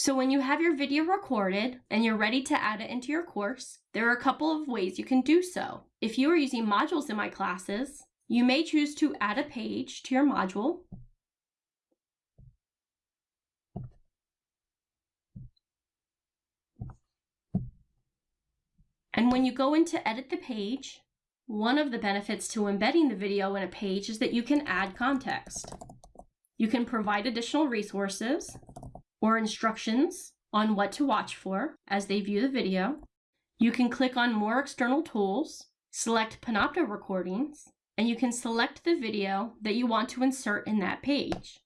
So when you have your video recorded and you're ready to add it into your course, there are a couple of ways you can do so. If you are using modules in my classes, you may choose to add a page to your module. And when you go in to edit the page, one of the benefits to embedding the video in a page is that you can add context. You can provide additional resources or instructions on what to watch for as they view the video. You can click on more external tools, select Panopto recordings, and you can select the video that you want to insert in that page.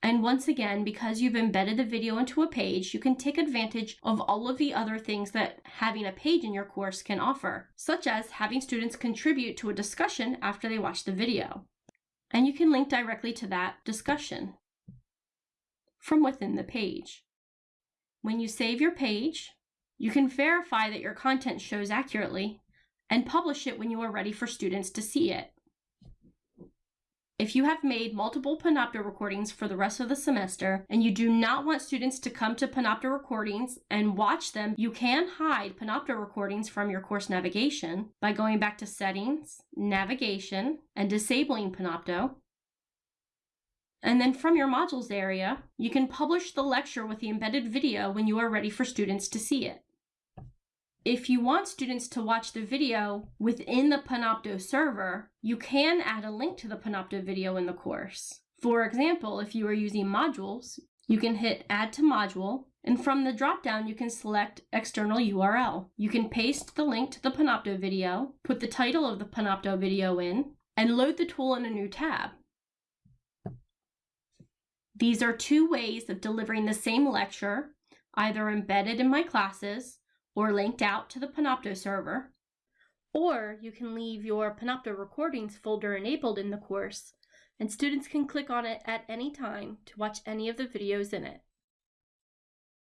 And once again, because you've embedded the video into a page, you can take advantage of all of the other things that having a page in your course can offer, such as having students contribute to a discussion after they watch the video. And you can link directly to that discussion from within the page. When you save your page, you can verify that your content shows accurately and publish it when you are ready for students to see it. If you have made multiple Panopto recordings for the rest of the semester and you do not want students to come to Panopto recordings and watch them, you can hide Panopto recordings from your course navigation by going back to Settings, Navigation, and disabling Panopto. And then from your modules area, you can publish the lecture with the embedded video when you are ready for students to see it. If you want students to watch the video within the Panopto server, you can add a link to the Panopto video in the course. For example, if you are using modules, you can hit Add to Module, and from the dropdown, you can select External URL. You can paste the link to the Panopto video, put the title of the Panopto video in, and load the tool in a new tab. These are two ways of delivering the same lecture, either embedded in my classes or linked out to the Panopto server. Or you can leave your Panopto recordings folder enabled in the course, and students can click on it at any time to watch any of the videos in it.